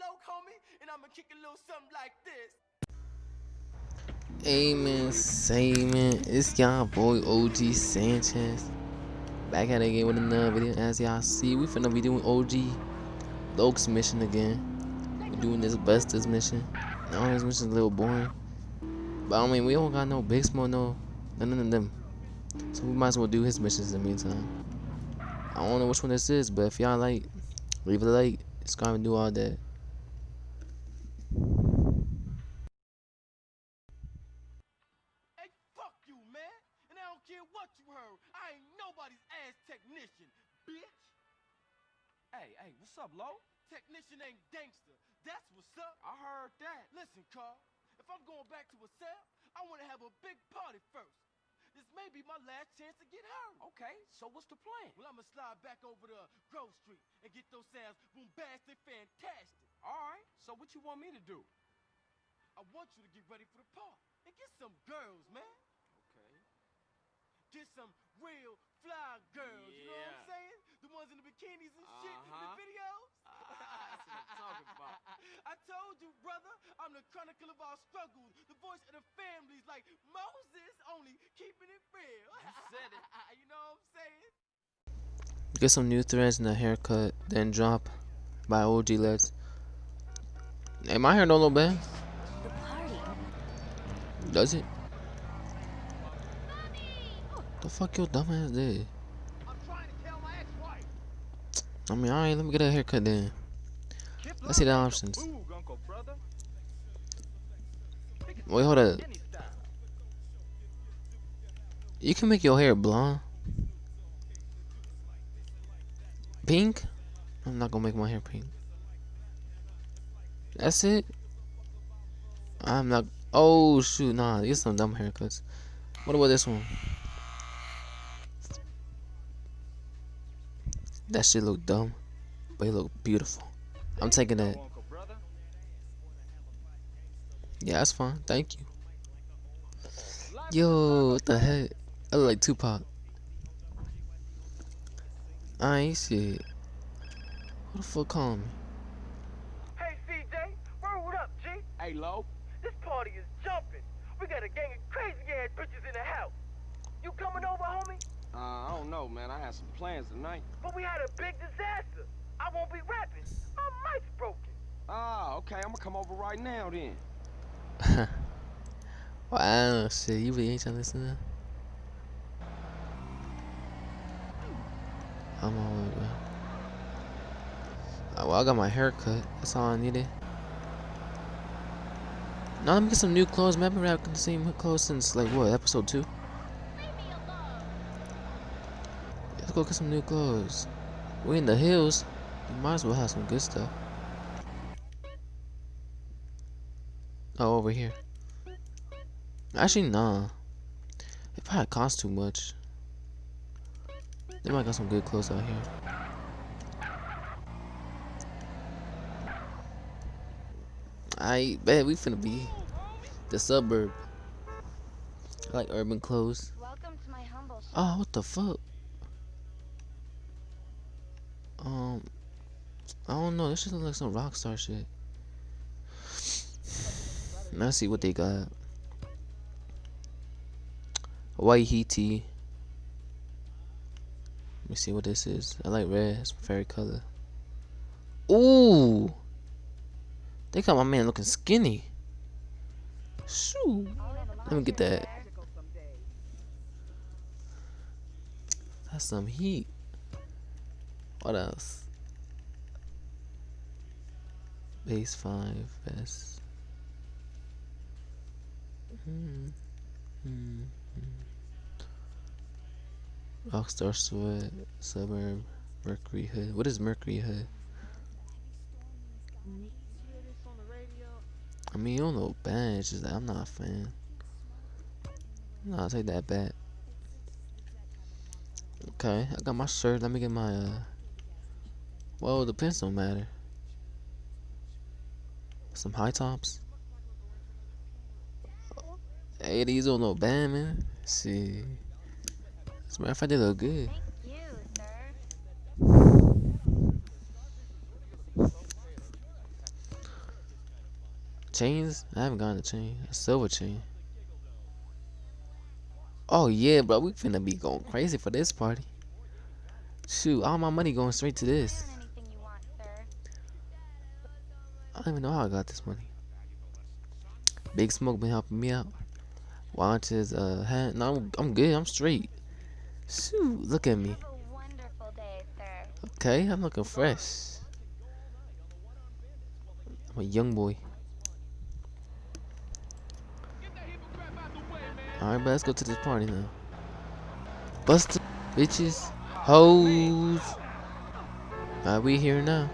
low, homie, and I'ma kick a little something like this. Amen. It's y'all boy OG Sanchez. Back at it again with another video. As y'all see, we finna be doing OG Loc's mission again. we doing this Buster's mission. All this mission's a little boring. But I mean, we don't got no Big no, none of them. So we might as well do his missions in the meantime. I don't know which one this is, but if y'all like, leave a like, subscribe, and do all that. What you heard. I ain't nobody's ass technician, bitch. Hey, hey, what's up, Lo? Technician ain't gangster. That's what's up. I heard that. Listen, Carl. If I'm going back to a cell, I want to have a big party first. This may be my last chance to get her. Okay, so what's the plan? Well, I'ma slide back over to Grove Street and get those sounds bombastic, fantastic. All right, so what you want me to do? I want you to get ready for the party and get some girls, man. Okay. Get some real fly girls. You know what I'm saying? The ones in the bikinis and shit in the Uh-huh. videos. Ah, that's what I'm talking about. I told you, brother, I'm the chronicle of our struggles, the voice of the families, like Moses, only keeping it real. You said it. you know what I'm saying? Get some new threads and a haircut, then drop by OG Loc's. Hey, my hair don't look bad. The party. Does it? The fuck your dumb ass did? I'm trying to tell my ex-wife. I mean, alright, let me get a haircut then. Let's see the options. Wait, hold up. You can make your hair blonde. Pink? I'm not gonna make my hair pink. That's it? I'm not. Oh, shoot. Nah, get some dumb haircuts. What about this one? That shit look dumb, but it look beautiful. I'm taking that. Yeah, that's fine. Thank you. Yo, what the heck? I look like Tupac. I ain't shit. Who the fuck calling me? Hey, CJ, word up, G. Hey, Lo. This party is jumping. We got a gang of crazy ass bitches in the house. You coming over, homie? Uh, I don't know, man. I had some plans tonight. But we had a big disaster. I won't be rapping. My mic's broken. Ah, okay. I'm gonna come over right now then. wow, shit. You really ain't trying to listen to I'm all the way, bro. Oh, well, I got my hair cut. That's all I needed. Now let me get some new clothes. Man, I've been rocking the same clothes since, like, what, episode 2? Let's go get some new clothes. We in the hills. You might as well have some good stuff. Oh, over here. Actually, nah. It probably costs too much. They might got some good clothes out here. I bet we finna be the suburb. I like urban clothes. Welcome to my humble. Oh, what the fuck? I don't know. This shit look like some rockstar shit. Let's see what they got. White Heaty. Let me see what this is. I like red. It's my favorite color. Ooh. They got my man looking skinny. Shoo. Let me get that. That's some heat. What else? Base 5 vest. Hmm. Hmm. Rockstar Sweat, Suburb, Mercury Hood. What is Mercury Hood? I mean, you don't know bad. It's just that I'm not a fan. No, I'll take that back. Okay, I got my shirt. Let me get my, uh... Well, the pants don't matter. Some high tops. Hey, these don't know bad, man. see. As a matter of fact, they look good. Thank you, sir. chains? I haven't gotten a chain. A silver chain. Oh yeah, bro. We finna be going crazy for this party. Shoot, all my money going straight to this. Learn anything you want, sir. I don't even know how I got this money. Big Smoke been helping me out. Watch his uh hat. No, I'm, I'm good. I'm straight. Shoot, look at me. Have a wonderful day. Okay, I'm looking fresh. I'm a young boy. Alright, but let's go to this party now. Buster, bitches, hoes. Are we here now.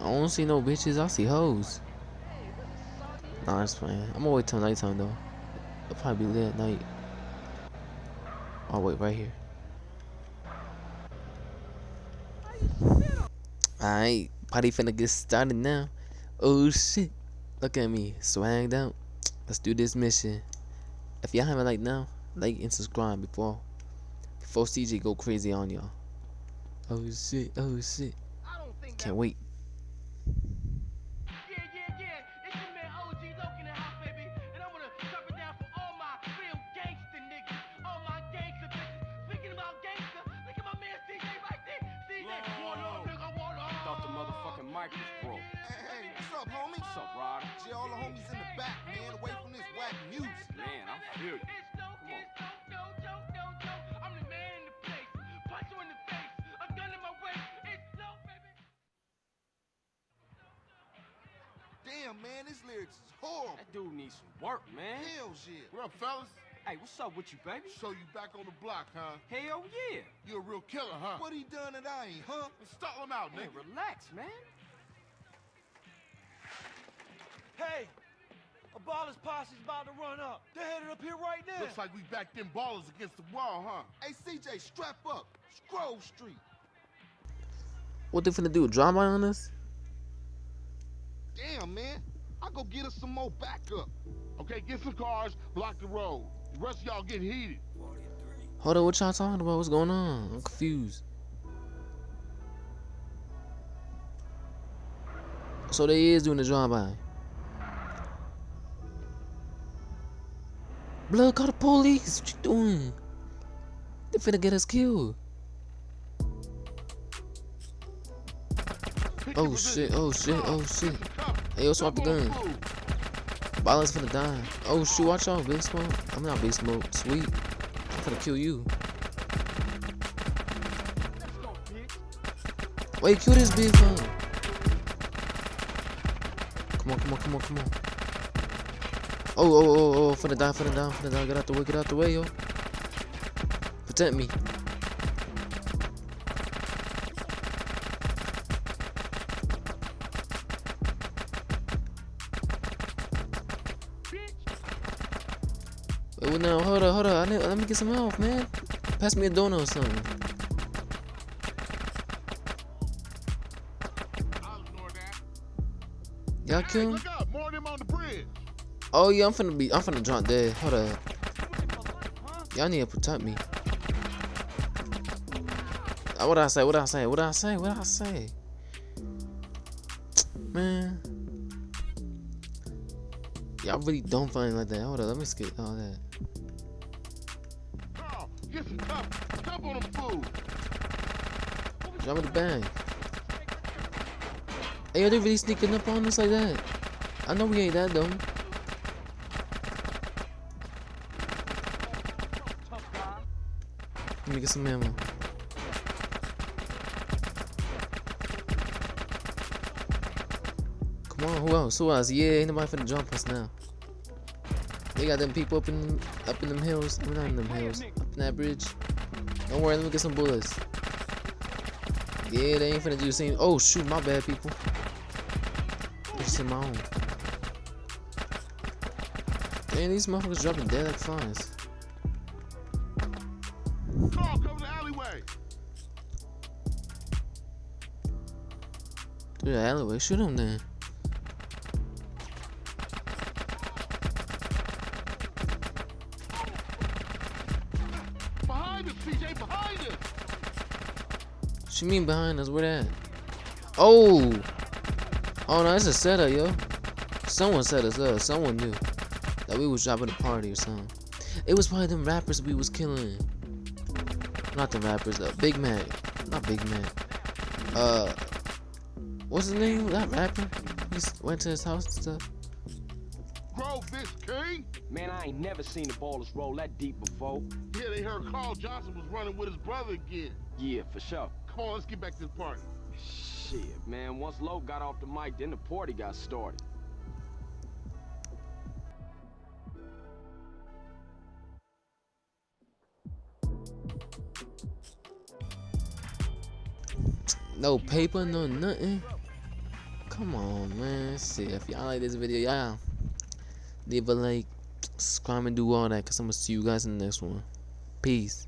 I don't see no bitches, I see hoes. Nah, it's fine. I'm gonna wait till nighttime though. It'll probably be lit at night. I'll wait right here. Alright, party finna get started now. Oh shit. Look at me, swagged out. Let's do this mission. If y'all haven't liked now, like and subscribe before before CJ go crazy on y'all. Oh shit, oh shit. Can't wait. Mic was broke. Hey, hey, what's up, homie? What's up, Rod? See all the homies in the back, man, away from this whack music. Man, I feel you. Come on. no, no, no, no, no. I'm the man in the place. Punch you in the face. A gun in my waist. It's no, baby. Damn, man, this lyrics is horrible. That dude needs some work, man. Hell shit. What up, fellas? Hey, what's up with you, baby? So you back on the block, huh? Hell yeah. You a real killer, huh? What he done that I ain't, huh? Let's stall him out, Man, nigga. relax, man. Hey, a baller's posse's about to run up. They're headed up here right now. Looks like we backed them ballers against the wall, huh? Hey, CJ, strap up. Grove Street. What they finna do? Drama on us? Damn, man. I go get us some more backup. Okay, get some cars, block the road. The rest of y'all get heated. Hold on, what y'all talking about? What's going on? I'm confused. So they is doing the drive-by. Blood, call the police. What you doing? They finna get us killed. Oh, shit, oh, shit, oh, shit. Hey, yo, swap the gun. Violence finna die. Oh shoot, watch out, Big Smoke. I'm not Big Smoke. Sweet. I'm finna kill you. Wait, kill this big one. Come on, come on, come on, come on. Oh, oh, oh, oh, oh, finna die, finna die, finna die. Get out the way, get out the way, yo. Protect me. Wait, now, hold up, hold up. I need, let me get some help, man. Pass me a donut or something. I'll ignore that. Y'all Hey, kill him? look Oh yeah, I'm finna be. I'm finna drop dead. Hold up. Y'all need to protect me. Uh, What I say? What I say? What I say? What I say? Man, y'all really don't find like that. Hold up, let me skip all that. Carl, get some cover. Jump on them fools. Drop the bag. Hey, are they really sneaking up on us like that? I know we ain't that dumb. Let me get some ammo. Come on, who else? Who else? Yeah, ain't nobody finna jump us now. They got them people up in up in them hills. Mean, not in them hills. Up in that bridge. Don't worry, let me get some bullets. Yeah, they ain't finna do the same. Oh shoot, my bad, people. Just in my own. Damn, these motherfuckers dropping dead like flies. Cover the alleyway. Through the alleyway, shoot him then. Behind us, CJ, behind us. What you mean behind us? Where that? Oh! Oh no, it's a setup, yo. Someone set us up. Someone knew that we was dropping a party or something. It was probably them rappers we was killing. Not the rappers. Uh, Big Mac. Not Big Mac. Uh, what's his name? That rapper. He went to his house and stuff. Grove this king? Man, I ain't never seen the ballers roll that deep before. Yeah, they heard Carl Johnson was running with his brother again. Yeah, for sure. Come on, let's get back to the party. Shit, man. Once Lowe got off the mic, then the party got started. No paper, no nothing. Come on, man. See, if y'all like this video, y'all leave a like, subscribe, and do all that. Cause I'm gonna see you guys in the next one. Peace.